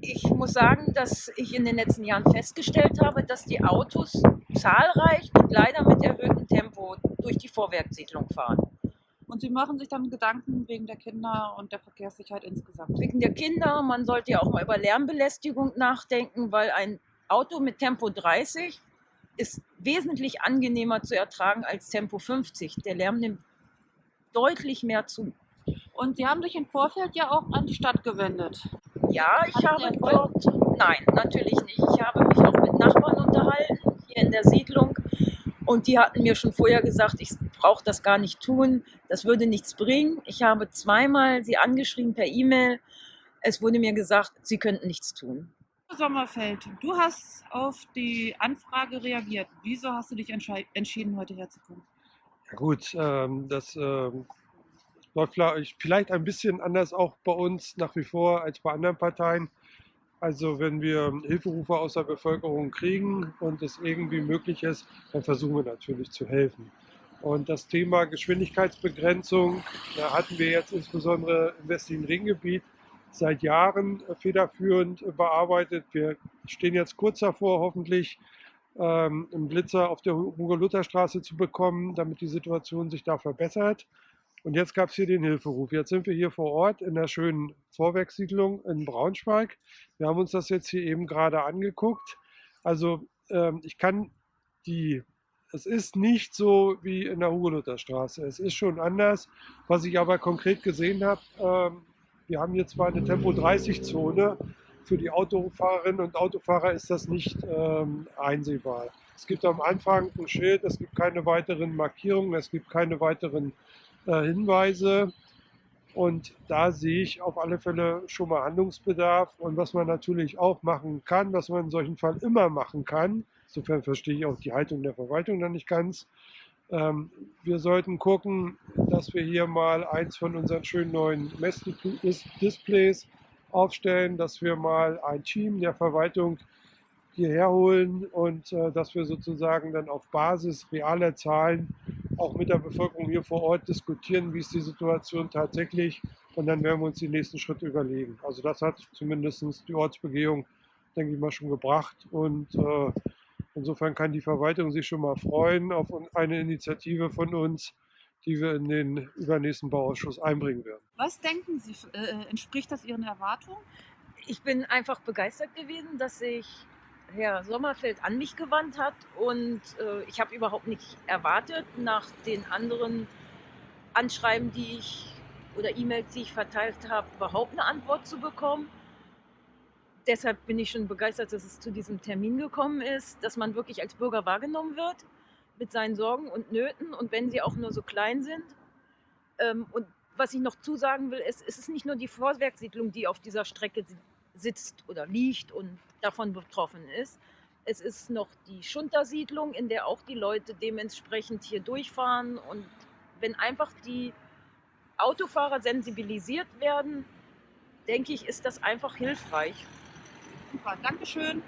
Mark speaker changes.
Speaker 1: Ich muss sagen, dass ich in den letzten Jahren festgestellt habe, dass die Autos zahlreich und leider mit erhöhtem Tempo durch die Vorwerksiedlung fahren.
Speaker 2: Und Sie machen sich dann Gedanken wegen der Kinder und der Verkehrssicherheit insgesamt?
Speaker 1: Wegen der Kinder, man sollte ja auch mal über Lärmbelästigung nachdenken, weil ein Auto mit Tempo 30 ist wesentlich angenehmer zu ertragen als Tempo 50. Der Lärm nimmt deutlich mehr zu.
Speaker 2: Und Sie haben sich im Vorfeld ja auch an die Stadt gewendet.
Speaker 1: Ja, ich habe dort, nein, natürlich nicht. Ich habe mich auch mit Nachbarn unterhalten, hier in der Siedlung. Und die hatten mir schon vorher gesagt, ich brauche das gar nicht tun, das würde nichts bringen. Ich habe zweimal sie angeschrieben per E-Mail. Es wurde mir gesagt, sie könnten nichts tun.
Speaker 2: Sommerfeld, du hast auf die Anfrage reagiert. Wieso hast du dich entschieden, heute herzukommen?
Speaker 3: Ja gut, ähm, das ähm, läuft vielleicht ein bisschen anders auch bei uns nach wie vor als bei anderen Parteien. Also wenn wir Hilferufe aus der Bevölkerung kriegen und es irgendwie möglich ist, dann versuchen wir natürlich zu helfen. Und das Thema Geschwindigkeitsbegrenzung, da hatten wir jetzt insbesondere im westlichen Ringgebiet seit Jahren federführend bearbeitet. Wir stehen jetzt kurz davor, hoffentlich ähm, einen Blitzer auf der Hugo-Luther-Straße zu bekommen, damit die Situation sich da verbessert. Und jetzt gab es hier den Hilferuf. Jetzt sind wir hier vor Ort in der schönen Vorwerkssiedlung in Braunschweig. Wir haben uns das jetzt hier eben gerade angeguckt. Also ähm, ich kann die, es ist nicht so wie in der Hugo-Luther-Straße. Es ist schon anders. Was ich aber konkret gesehen habe, ähm, wir haben hier zwar eine Tempo-30-Zone, für die Autofahrerinnen und Autofahrer ist das nicht ähm, einsehbar. Es gibt am Anfang ein Schild, es gibt keine weiteren Markierungen, es gibt keine weiteren äh, Hinweise. Und da sehe ich auf alle Fälle schon mal Handlungsbedarf. Und was man natürlich auch machen kann, was man in solchen Fall immer machen kann, insofern verstehe ich auch die Haltung der Verwaltung dann nicht ganz, ähm, wir sollten gucken, dass wir hier mal eins von unseren schönen neuen Messdisplays aufstellen, dass wir mal ein Team der Verwaltung hierher holen und äh, dass wir sozusagen dann auf Basis realer Zahlen auch mit der Bevölkerung hier vor Ort diskutieren, wie ist die Situation tatsächlich und dann werden wir uns die nächsten Schritte überlegen. Also das hat zumindest die Ortsbegehung, denke ich mal, schon gebracht und äh, insofern kann die Verwaltung sich schon mal freuen auf eine Initiative von uns, die wir in den übernächsten Bauausschuss einbringen werden.
Speaker 2: Was denken Sie, äh, entspricht das Ihren Erwartungen?
Speaker 1: Ich bin einfach begeistert gewesen, dass sich Herr Sommerfeld an mich gewandt hat und äh, ich habe überhaupt nicht erwartet, nach den anderen Anschreiben, die ich oder E-Mails, die ich verteilt habe, überhaupt eine Antwort zu bekommen. Deshalb bin ich schon begeistert, dass es zu diesem Termin gekommen ist, dass man wirklich als Bürger wahrgenommen wird mit seinen Sorgen und Nöten und wenn sie auch nur so klein sind. Ähm, und was ich noch zusagen will, ist, es ist nicht nur die Vorwerksiedlung, die auf dieser Strecke sitzt oder liegt und davon betroffen ist. Es ist noch die Schuntersiedlung, in der auch die Leute dementsprechend hier durchfahren. Und wenn einfach die Autofahrer sensibilisiert werden, denke ich, ist das einfach hilfreich.
Speaker 2: Super, Dankeschön.